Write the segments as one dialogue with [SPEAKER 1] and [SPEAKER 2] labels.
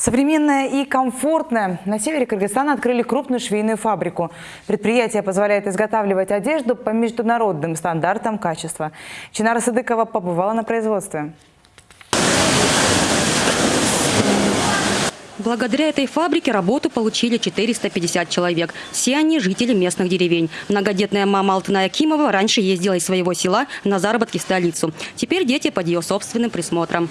[SPEAKER 1] Современная и комфортная. На севере Кыргызстана открыли крупную швейную фабрику. Предприятие позволяет изготавливать одежду по международным стандартам качества. Чинара Садыкова побывала на производстве.
[SPEAKER 2] Благодаря этой фабрике работу получили 450 человек. Все они жители местных деревень. Многодетная мама Алтына Акимова раньше ездила из своего села на заработки в столицу. Теперь дети под ее собственным присмотром.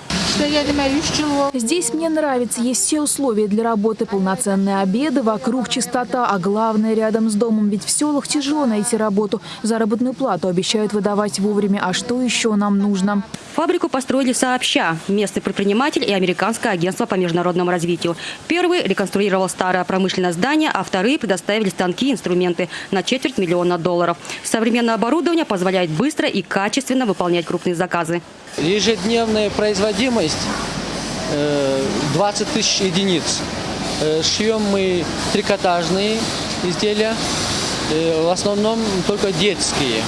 [SPEAKER 3] Здесь мне нравится. Есть все условия для работы. Полноценные обеды, вокруг чистота, а главное рядом с домом. Ведь в селах тяжело найти работу. Заработную плату обещают выдавать вовремя. А что еще нам нужно?
[SPEAKER 2] Фабрику построили сообща. Местный предприниматель и Американское агентство по международному развитию. Первый реконструировал старое промышленное здание, а вторые предоставили станки и инструменты на четверть миллиона долларов. Современное оборудование позволяет быстро и качественно выполнять крупные заказы.
[SPEAKER 4] Ежедневная производимость э, 20 тысяч единиц. Э, Шьем мы трикотажные изделия, э, в основном только детские.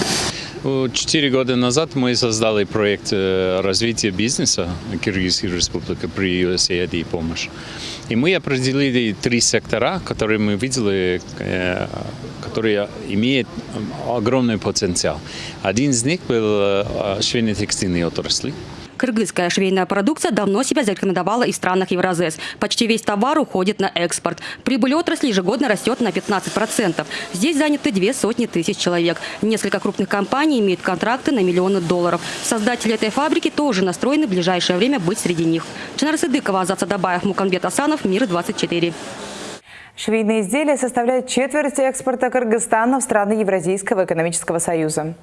[SPEAKER 5] Четыре года назад мы создали проект э, развития бизнеса Киргизской республики при USAID помощь. И мы определили три сектора, которые мы видели, э, которые имеют огромный потенциал. Один из них был э, швейно-текстильные отрасли.
[SPEAKER 2] Кыргызская швейная продукция давно себя зарекомендовала и в странах Евразес. Почти весь товар уходит на экспорт. Прибыль отрасли ежегодно растет на 15%. Здесь заняты две сотни тысяч человек. Несколько крупных компаний имеют контракты на миллионы долларов. Создатели этой фабрики тоже настроены в ближайшее время быть среди них. Чинар Сыдыкова, Азат Садабаев, Муканбет Асанов, Мир-24.
[SPEAKER 1] Швейные изделия составляют четверть экспорта Кыргызстана в страны Евразийского экономического союза.